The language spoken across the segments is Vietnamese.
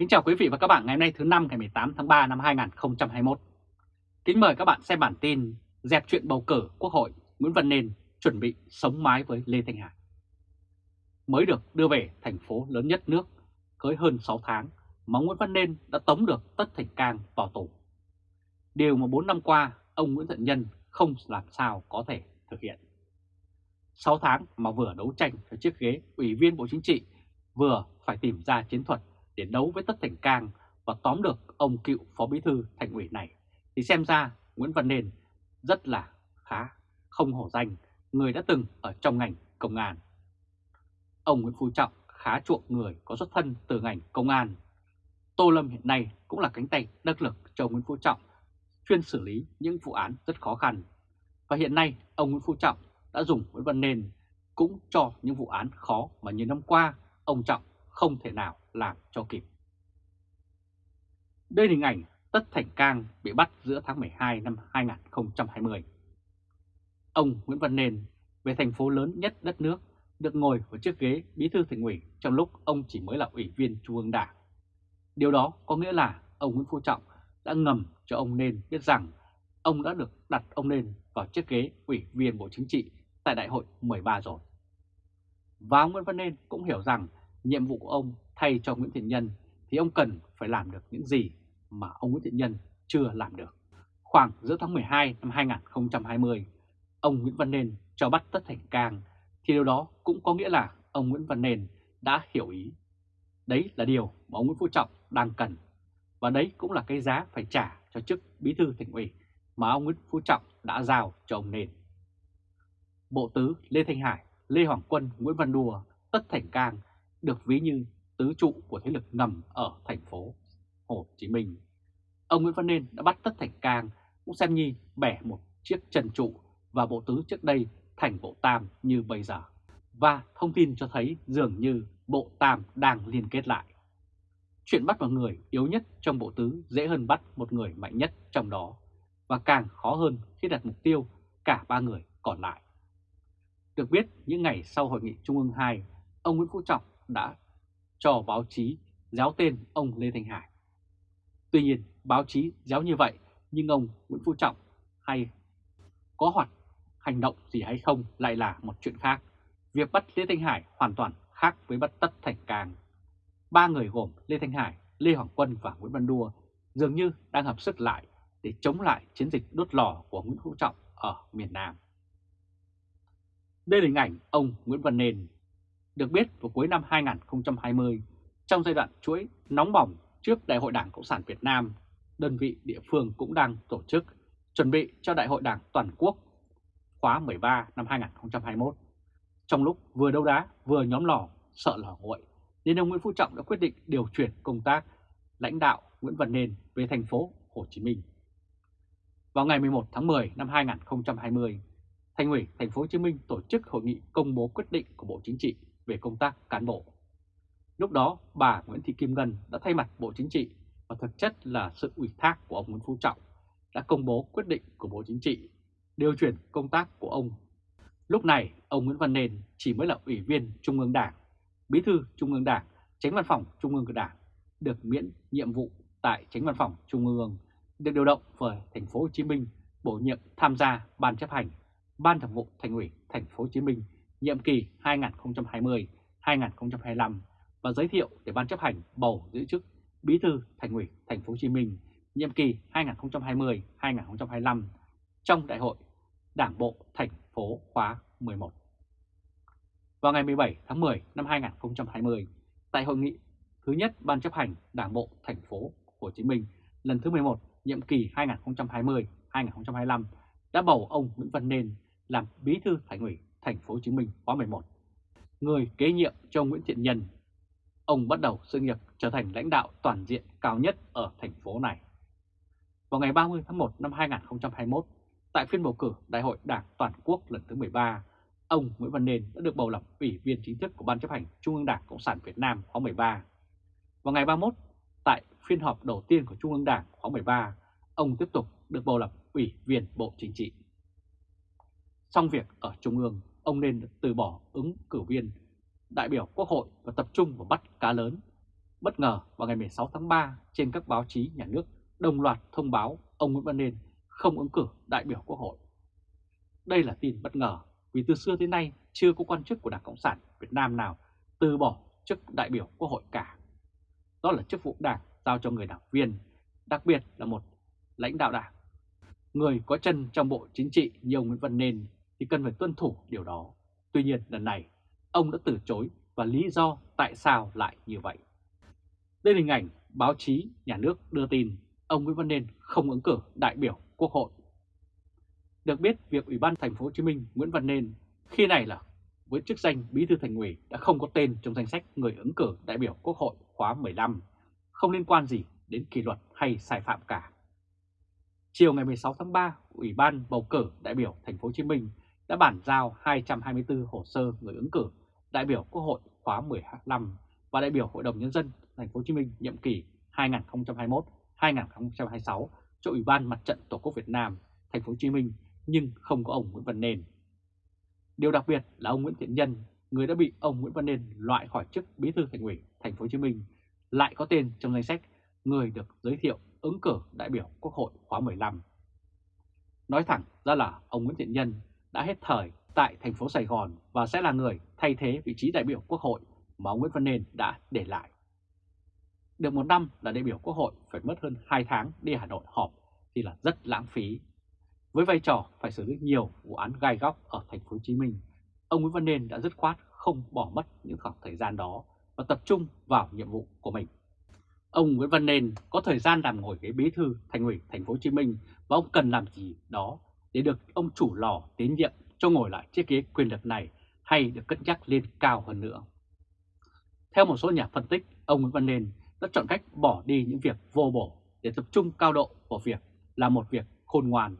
Kính chào quý vị và các bạn ngày hôm nay thứ năm ngày 18 tháng 3 năm 2021. Kính mời các bạn xem bản tin dẹp chuyện bầu cử Quốc hội Nguyễn Văn Nên chuẩn bị sống mái với Lê Thanh Hải. Mới được đưa về thành phố lớn nhất nước, cưới hơn 6 tháng mà Nguyễn Văn Nên đã tống được Tất Thành Cang vào tù. Điều mà 4 năm qua ông Nguyễn Thận Nhân không làm sao có thể thực hiện. 6 tháng mà vừa đấu tranh cho chiếc ghế Ủy viên Bộ Chính trị, vừa phải tìm ra chiến thuật để đấu với Tất Thành Cang và tóm được ông cựu phó bí thư thành ủy này, thì xem ra Nguyễn Văn nền rất là khá không hổ danh người đã từng ở trong ngành công an. Ông Nguyễn Phú Trọng khá chuộng người có xuất thân từ ngành công an. Tô Lâm hiện nay cũng là cánh tay đắc lực cho Nguyễn Phú Trọng chuyên xử lý những vụ án rất khó khăn. Và hiện nay ông Nguyễn Phú Trọng đã dùng Nguyễn Văn nền cũng cho những vụ án khó mà nhiều năm qua ông Trọng không thể nào làm cho kịp. Đây là hình ảnh Tất Thành Cang bị bắt giữa tháng 12 năm 2020. Ông Nguyễn Văn Nền về thành phố lớn nhất đất nước, được ngồi vào chiếc ghế bí thư thành ủy trong lúc ông chỉ mới là ủy viên Trung ương Đảng. Điều đó có nghĩa là ông Nguyễn Phú Trọng đã ngầm cho ông Nên biết rằng ông đã được đặt ông Nên vào chiếc ghế ủy viên Bộ Chính trị tại đại hội 13 rồi. Và ông Nguyễn Văn Nên cũng hiểu rằng nhiệm vụ của ông thay cho Nguyễn Thiện Nhân thì ông cần phải làm được những gì mà ông Nguyễn Thiện Nhân chưa làm được. Khoảng giữa tháng 12 năm 2020, ông Nguyễn Văn Nên cho bắt Tất Thành Cang thì điều đó cũng có nghĩa là ông Nguyễn Văn Nên đã hiểu ý. Đấy là điều mà ông Nguyễn Phú Trọng đang cần. Và đấy cũng là cái giá phải trả cho chức bí thư thành ủy mà ông Nguyễn Phú Trọng đã giao cho ông Nên. Bộ Tứ Lê Thanh Hải, Lê Hoàng Quân, Nguyễn Văn Đùa, Tất Thành Cang được ví như tứ trụ của thế lực ngầm ở thành phố Hồ Chí Minh. Ông Nguyễn Văn Nên đã bắt Tất Thành Cang cũng xem nhi bẻ một chiếc trần trụ và bộ tứ trước đây thành bộ tam như bây giờ. Và thông tin cho thấy dường như bộ tam đang liên kết lại. Chuyện bắt một người yếu nhất trong bộ tứ dễ hơn bắt một người mạnh nhất trong đó và càng khó hơn khi đặt mục tiêu cả ba người còn lại. Được biết, những ngày sau hội nghị Trung ương 2, ông Nguyễn Phú Trọng đã cho báo chí giáo tên ông Lê Thanh Hải. Tuy nhiên, báo chí giáo như vậy, nhưng ông Nguyễn Phú Trọng hay có hoạt hành động gì hay không lại là một chuyện khác. Việc bắt Lê Thanh Hải hoàn toàn khác với bắt Tất Thành Cang. Ba người gồm Lê Thanh Hải, Lê Hoàng Quân và Nguyễn Văn Đua dường như đang hợp sức lại để chống lại chiến dịch đốt lò của Nguyễn Phú Trọng ở miền Nam. Đây là hình ảnh ông Nguyễn Văn Nền được biết vào cuối năm 2020, trong giai đoạn chuỗi nóng bỏng trước Đại hội Đảng Cộng sản Việt Nam, đơn vị địa phương cũng đang tổ chức chuẩn bị cho Đại hội Đảng Toàn quốc khóa 13 năm 2021. Trong lúc vừa đấu đá vừa nhóm lò sợ lò nguội, nên ông Nguyễn Phú Trọng đã quyết định điều chuyển công tác lãnh đạo Nguyễn Văn Nên về thành phố Hồ Chí Minh. Vào ngày 11 tháng 10 năm 2020, Thành ủy Thành phố Hồ Chí Minh tổ chức hội nghị công bố quyết định của Bộ Chính trị về công tác cán bộ. Lúc đó, bà Nguyễn Thị Kim Ngân đã thay mặt Bộ Chính trị và thực chất là sự ủy thác của ông Nguyễn Phú Trọng đã công bố quyết định của Bộ Chính trị điều chuyển công tác của ông. Lúc này, ông Nguyễn Văn Nền chỉ mới là ủy viên Trung ương Đảng, bí thư Trung ương Đảng, tránh văn phòng Trung ương của Đảng, được miễn nhiệm vụ tại tránh văn phòng Trung ương, được điều động về thành phố Hồ Chí Minh bổ nhiệm tham gia ban chấp hành, ban thường vụ thành ủy thành phố Hồ Chí Minh nhiệm kỳ 2020-2025 và giới thiệu để ban chấp hành bầu giữ chức Bí thư Thành ủy Thành phố Hồ Chí Minh nhiệm kỳ 2020-2025 trong Đại hội Đảng bộ thành phố khóa 11. Vào ngày 17 tháng 10 năm 2020, tại hội nghị thứ nhất Ban chấp hành Đảng bộ thành phố Hồ Chí Minh lần thứ 11 nhiệm kỳ 2020-2025 đã bầu ông Nguyễn Văn Nên làm Bí thư Thành ủy Thành phố Hồ Chí Minh khóa 11. Người kế nhiệm cho Nguyễn Thiện Nhân, ông bắt đầu sự nghiệp trở thành lãnh đạo toàn diện cao nhất ở thành phố này. Vào ngày 30 tháng 1 năm 2021, tại phiên bầu cử Đại hội Đảng Toàn quốc lần thứ 13, ông Nguyễn Văn Nên đã được bầu làm ủy viên chính thức của Ban chấp hành Trung ương Đảng Cộng sản Việt Nam khóa 13. Vào ngày 31, tại phiên họp đầu tiên của Trung ương Đảng khóa 13, ông tiếp tục được bầu làm ủy viên Bộ Chính trị. Xong việc ở Trung ương, ông nên từ bỏ ứng cử viên đại biểu Quốc hội và tập trung vào bắt cá lớn. Bất ngờ vào ngày 16 tháng 3 trên các báo chí nhà nước đồng loạt thông báo ông Nguyễn Văn Nên không ứng cử đại biểu Quốc hội. Đây là tin bất ngờ vì từ xưa tới nay chưa có quan chức của Đảng Cộng sản Việt Nam nào từ bỏ chức đại biểu Quốc hội cả. Đó là chức vụ đảng giao cho người đảng viên, đặc biệt là một lãnh đạo đảng. Người có chân trong bộ chính trị như ông Nguyễn Văn Nên thì cần phải tuân thủ điều đó. Tuy nhiên lần này ông đã từ chối và lý do tại sao lại như vậy. Đây là hình ảnh báo chí nhà nước đưa tin ông Nguyễn Văn Nên không ứng cử đại biểu Quốc hội. Được biết việc Ủy ban thành phố Hồ Chí Minh Nguyễn Văn Nên khi này là với chức danh Bí thư Thành ủy đã không có tên trong danh sách người ứng cử đại biểu Quốc hội khóa 15, không liên quan gì đến kỷ luật hay sai phạm cả. Chiều ngày 16 tháng 3, Ủy ban bầu cử đại biểu thành phố Hồ Chí Minh đã bản giao 224 hồ sơ người ứng cử đại biểu Quốc hội khóa 15 và đại biểu Hội đồng nhân dân thành phố Hồ Chí Minh nhiệm kỳ 2021-2026 cho Ủy ban Mặt trận Tổ quốc Việt Nam thành phố Hồ Chí Minh nhưng không có ông Nguyễn Văn Nên. Điều đặc biệt là ông Nguyễn Thiện Nhân, người đã bị ông Nguyễn Văn Nên loại khỏi chức Bí thư Thành ủy thành phố Hồ Chí Minh, lại có tên trong danh sách người được giới thiệu ứng cử đại biểu Quốc hội khóa 15. Nói thẳng ra là ông Nguyễn Thiện Nhân đã hết thời tại thành phố Sài Gòn và sẽ là người thay thế vị trí đại biểu Quốc hội mà ông Nguyễn Văn Nên đã để lại. Được một năm là đại biểu Quốc hội phải mất hơn 2 tháng đi Hà Nội họp thì là rất lãng phí. Với vai trò phải xử lý nhiều vụ án gai góc ở thành phố Hồ Chí Minh, ông Nguyễn Văn Nên đã dứt khoát không bỏ mất những khoảng thời gian đó và tập trung vào nhiệm vụ của mình. Ông Nguyễn Văn Nên có thời gian làm ngồi ghế bí thư thành ủy thành phố Hồ Chí Minh và ông cần làm gì đó để được ông chủ lò tín nhiệm cho ngồi lại chiếc ghế quyền lực này hay được cất nhắc lên cao hơn nữa. Theo một số nhà phân tích, ông Nguyễn Văn Nên đã chọn cách bỏ đi những việc vô bổ để tập trung cao độ vào việc là một việc khôn ngoan.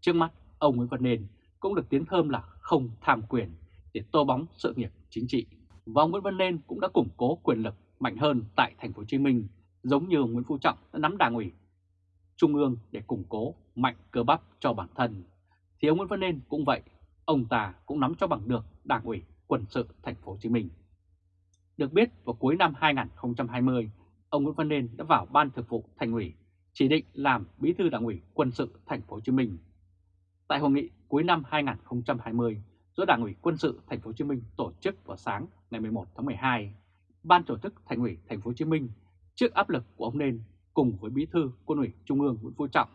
Trước mắt, ông Nguyễn Văn Nên cũng được tiến thơm là không tham quyền để tô bóng sự nghiệp chính trị. Và ông Nguyễn Văn Nên cũng đã củng cố quyền lực mạnh hơn tại thành phố Hồ Chí Minh, giống như Nguyễn Phú Trọng đã nắm đảng ủy trung ương để củng cố mạnh cơ bắp cho bản thân. Thì ông Nguyễn Văn Nên cũng vậy, ông ta cũng nắm cho bằng được đảng ủy quân sự thành phố Hồ Chí Minh. Được biết vào cuối năm 2020, ông Nguyễn Văn Nên đã vào ban thực vụ thành ủy chỉ định làm bí thư đảng ủy quân sự thành phố Hồ Chí Minh. Tại hội nghị cuối năm 2020 do Đảng ủy quân sự thành phố Hồ Chí Minh tổ chức vào sáng ngày 11 tháng 12, ban tổ chức thành ủy thành phố Hồ Chí Minh trước áp lực của ông Nên cùng với bí thư quân ủy Trung ương Nguyễn Phú Trọng,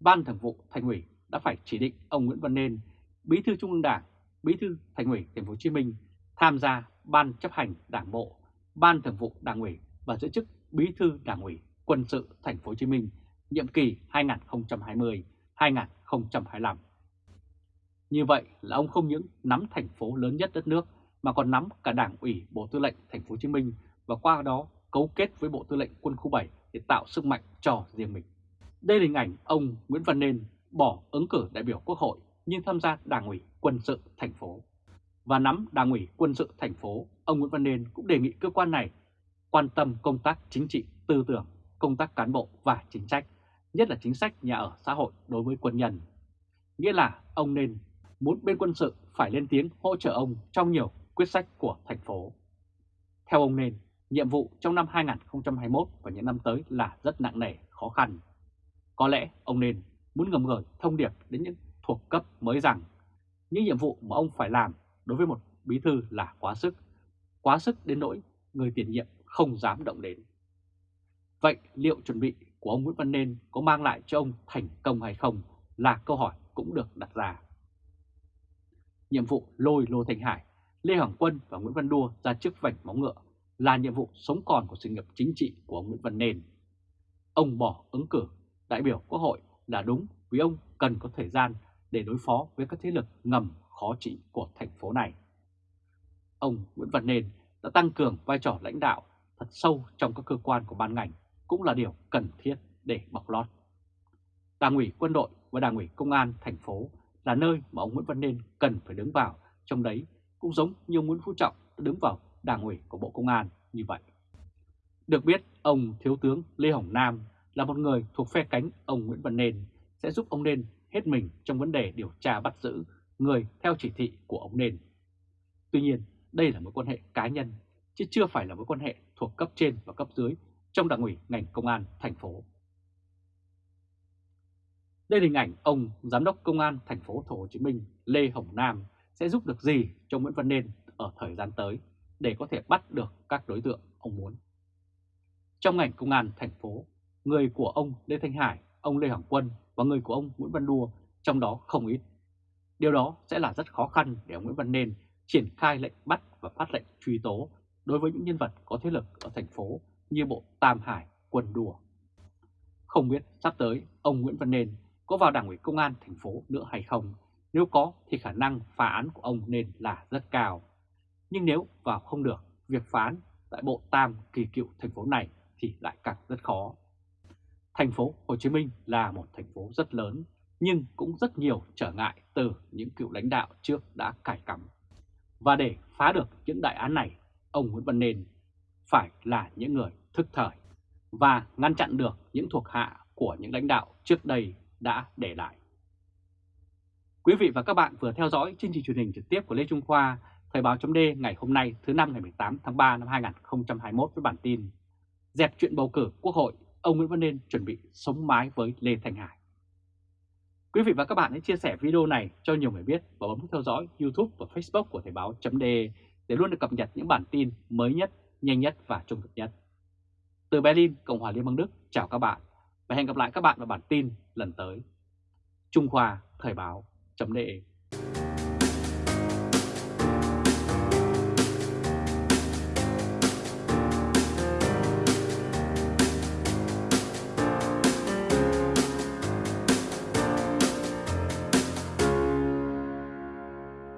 ban thường vụ thành ủy đã phải chỉ định ông Nguyễn Văn Nên, bí thư Trung ương Đảng, bí thư thành ủy thành phố Hồ Chí Minh tham gia ban chấp hành Đảng bộ, ban thường vụ Đảng ủy và giữ chức bí thư Đảng ủy quân sự thành phố Hồ Chí Minh nhiệm kỳ 2020-2025. Như vậy là ông không những nắm thành phố lớn nhất đất nước mà còn nắm cả Đảng ủy Bộ Tư lệnh thành phố Hồ Chí Minh và qua đó cấu kết với Bộ Tư lệnh Quân khu 7 để tạo sức mạnh cho riêng mình. Đây là hình ảnh ông Nguyễn Văn Nên bỏ ứng cử đại biểu Quốc hội nhưng tham gia Đảng ủy Quân sự thành phố. Và nắm Đảng ủy Quân sự thành phố, ông Nguyễn Văn Nên cũng đề nghị cơ quan này quan tâm công tác chính trị, tư tưởng, công tác cán bộ và chính sách, nhất là chính sách nhà ở xã hội đối với quân nhân. Nghĩa là ông nên muốn bên quân sự phải lên tiếng hỗ trợ ông trong nhiều quyết sách của thành phố. Theo ông nên, nhiệm vụ trong năm 2021 và những năm tới là rất nặng nề, khó khăn. Có lẽ ông nên muốn ngầm gửi thông điệp đến những thuộc cấp mới rằng những nhiệm vụ mà ông phải làm đối với một bí thư là quá sức, quá sức đến nỗi người tiền nhiệm không dám động đến. Vậy liệu chuẩn bị của ông Nguyễn Văn Nên có mang lại cho ông thành công hay không là câu hỏi cũng được đặt ra. Nhiệm vụ lôi Lô Thành Hải, Lê Hoàng Quân và Nguyễn Văn Đua ra trước vành móng ngựa là nhiệm vụ sống còn của sự nghiệp chính trị của ông Nguyễn Văn Nền. Ông bỏ ứng cử đại biểu Quốc hội là đúng vì ông cần có thời gian để đối phó với các thế lực ngầm khó trị của thành phố này. Ông Nguyễn Văn Nền đã tăng cường vai trò lãnh đạo thật sâu trong các cơ quan của ban ngành cũng là điều cần thiết để bọc lót. Đảng ủy quân đội và Đảng ủy công an thành phố là nơi mà ông Nguyễn Văn Nên cần phải đứng vào, trong đấy cũng giống như ông Nguyễn Phú Trọng đứng vào Đảng ủy của Bộ Công an như vậy. Được biết, ông Thiếu tướng Lê Hồng Nam là một người thuộc phe cánh ông Nguyễn Văn Nên sẽ giúp ông Nên hết mình trong vấn đề điều tra bắt giữ người theo chỉ thị của ông Nên. Tuy nhiên, đây là mối quan hệ cá nhân, chứ chưa phải là mối quan hệ thuộc cấp trên và cấp dưới trong đảng ủy ngành công an thành phố. Đây là hình ảnh ông Giám đốc Công an thành phố Hồ Chí Minh Lê Hồng Nam sẽ giúp được gì cho Nguyễn Văn Nên ở thời gian tới để có thể bắt được các đối tượng ông muốn. Trong ngành công an thành phố, người của ông Lê Thanh Hải, ông Lê Hoàng Quân và người của ông Nguyễn Văn Đua trong đó không ít. Điều đó sẽ là rất khó khăn để ông Nguyễn Văn Nên triển khai lệnh bắt và phát lệnh truy tố đối với những nhân vật có thế lực ở thành phố như bộ Tam Hải, Quân Đùa. Không biết sắp tới ông Nguyễn Văn Nên có vào đảng ủy công an thành phố nữa hay không, nếu có thì khả năng phá án của ông nên là rất cao. Nhưng nếu vào không được, việc phán tại bộ Tam kỳ cựu thành phố này thì lại càng rất khó. Thành phố Hồ Chí Minh là một thành phố rất lớn, nhưng cũng rất nhiều trở ngại từ những cựu lãnh đạo trước đã cải cắm. Và để phá được những đại án này, ông Nguyễn Văn Nên phải là những người thức thời và ngăn chặn được những thuộc hạ của những lãnh đạo trước đây đã để lại. Quý vị và các bạn vừa theo dõi chương trình truyền hình trực tiếp của Lê Trung Khoa, Thời báo chấm ngày hôm nay thứ năm ngày 18 tháng 3 năm 2021 với bản tin Dẹp chuyện bầu cử Quốc hội, ông Nguyễn Văn Nên chuẩn bị sống mái với Lê Thành Hải. Quý vị và các bạn hãy chia sẻ video này cho nhiều người biết và bấm theo dõi YouTube và Facebook của Thời báo chấm để luôn được cập nhật những bản tin mới nhất, nhanh nhất và trung thực nhất. Từ Berlin, Cộng hòa Liên bang Đức, chào các bạn và hẹn gặp lại các bạn vào bản tin lần tới. Trung Khoa Thời báo chấm